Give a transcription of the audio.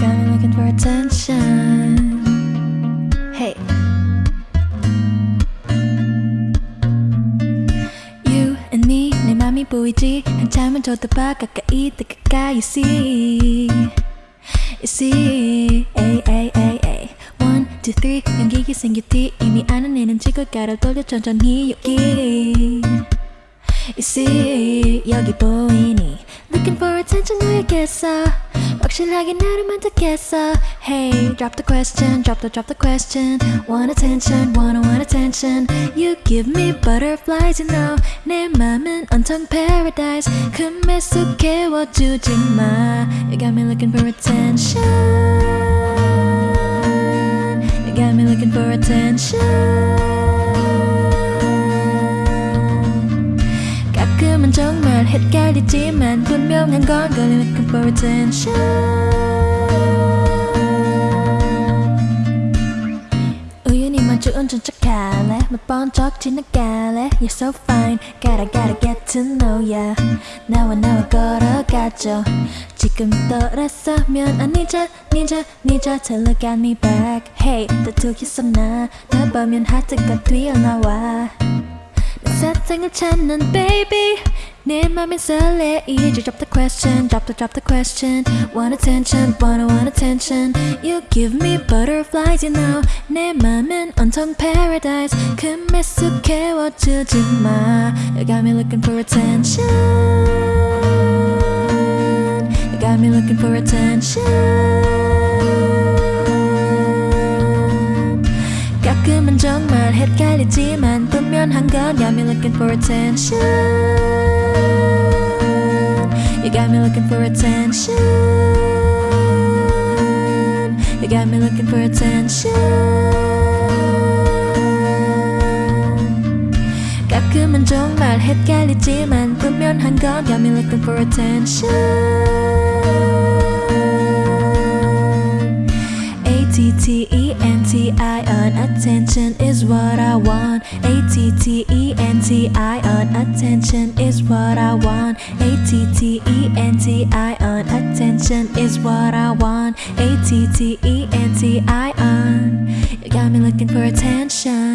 looking for attention. Hey. You and me 내 맘이 보이지 한참을 쳐다봐 가까이 더 가까이 You see You see A-A-A-A One, two, three. 연기기 생길 티 이미 아는 애는 찍을 까를 돌려 천천히 여기. You see 여기 보이니? Looking for attention, 누구겠어 확실하게 나를 만들겠어 Hey drop the question drop the drop the question Want attention wanna want attention You give me butterflies you know 내 맘은 온통 paradise 금에 속 깨워주지 마 You got me looking for attention You got me looking for attention 정말 헷갈리지만 분명한 건 Girl looking for attention 우연히 마주은 척할래 몇번적 지나갈래 You're so fine Gotta gotta get to know ya 나와 나와 걸어가죠 지금 돌아서면 안 잊어 잊어 잊어 To look at me back Hey 다투기 썸나 나 보면 하트가 뛰어나와 내 사탕을 찾는 baby 내 맘엔 설레 이제 drop the question drop the drop the question want attention wanna want attention you give me butterflies you know 내 맘은 온통 paradise 금에 쑥 깨워주지 마 you got me looking for attention 한 건 Got me looking for attention You got me looking for attention You got me looking for attention 가끔은 정말 헷갈리지만 분명한 건 Got me looking for attention A-T-T-E-N-T-I-O-N Attention is what I want. A-T-T-E-N-T-I-O-N Attention is what I want. A-T-T-E-N-T-I-O-N Attention is what I want. A-T-T-E-N-T-I-O-N You got me looking for attention